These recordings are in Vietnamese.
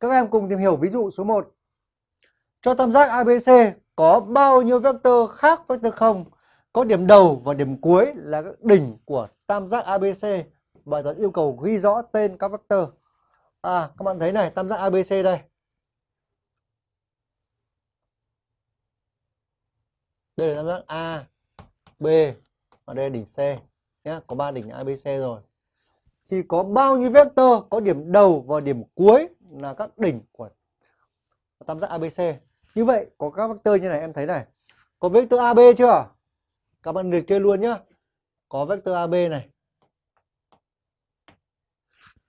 Các em cùng tìm hiểu ví dụ số 1. Cho tam giác ABC có bao nhiêu vectơ khác vectơ 0 có điểm đầu và điểm cuối là các đỉnh của tam giác ABC. Bài toán yêu cầu ghi rõ tên các vectơ. À, các bạn thấy này, tam giác ABC đây. Đây là tam giác A, B và đây là đỉnh C nhé, có ba đỉnh ABC rồi. Thì có bao nhiêu vectơ có điểm đầu và điểm cuối là các đỉnh của tam giác ABC. Như vậy có các vectơ như này em thấy này. Có vectơ AB chưa? Các bạn liệt kê luôn nhá. Có vectơ AB này.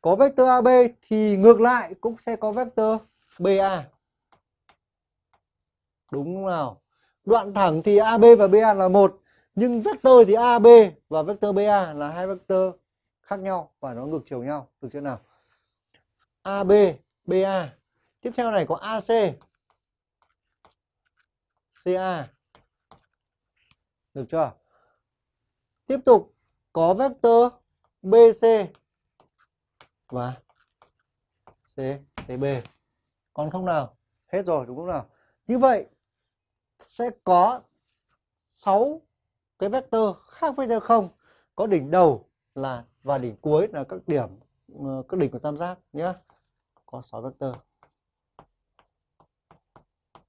Có vectơ AB thì ngược lại cũng sẽ có vectơ BA. Đúng không nào? Đoạn thẳng thì AB và BA là một, nhưng vectơ thì AB và vectơ BA là hai vectơ khác nhau và nó ngược chiều nhau. Được chưa nào? AB, BA. Tiếp theo này có AC. CA. Được chưa? Tiếp tục có vectơ BC và C, CB. Còn không nào? Hết rồi đúng không nào? Như vậy sẽ có 6 cái vectơ khác với nhau không có đỉnh đầu là và đỉnh cuối là các điểm ờ, các đỉnh của tam giác nhé. Có 6 vectơ.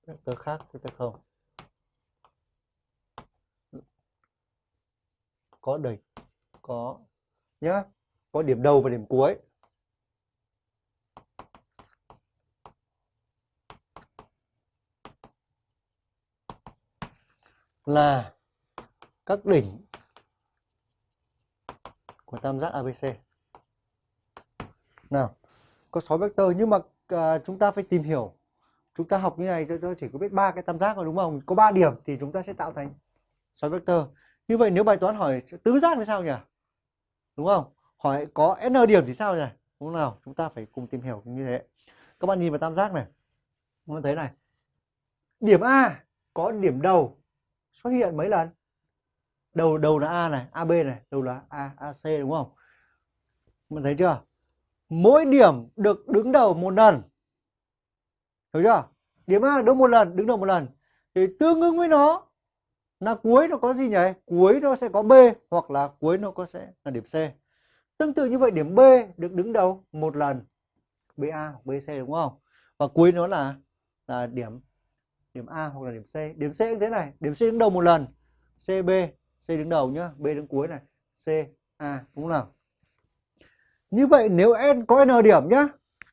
Vectơ khác vectơ không. có đỉnh có nhá có điểm đầu và điểm cuối là các đỉnh của tam giác ABC. Nào, có 6 vectơ nhưng mà à, chúng ta phải tìm hiểu. Chúng ta học như này tôi chỉ có biết ba cái tam giác rồi đúng không? Có 3 điểm thì chúng ta sẽ tạo thành 6 vectơ. Như vậy nếu bài toán hỏi tứ giác thì sao nhỉ? Đúng không? Hỏi có n điểm thì sao nhỉ? Đúng không nào? Chúng ta phải cùng tìm hiểu như thế. Các bạn nhìn vào tam giác này. Các bạn thấy này. Điểm A có điểm đầu xuất hiện mấy lần? Đầu đầu là A này, AB này, đầu là A, AC đúng không? mình bạn thấy chưa? Mỗi điểm được đứng đầu một lần. Hiểu chưa? Điểm A đứng một lần, đứng đầu một lần. Thì tương ứng với nó là cuối nó có gì nhỉ? Cuối nó sẽ có B hoặc là cuối nó có sẽ là điểm C. Tương tự như vậy điểm B được đứng đầu một lần BA hoặc BC đúng không? Và cuối nó là là điểm điểm A hoặc là điểm C. Điểm C như thế này, điểm C đứng đầu một lần. CB, C đứng đầu nhá, B đứng cuối này, C, A đúng không nào? Như vậy nếu n có n điểm nhá,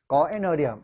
có n điểm.